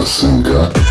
A singer.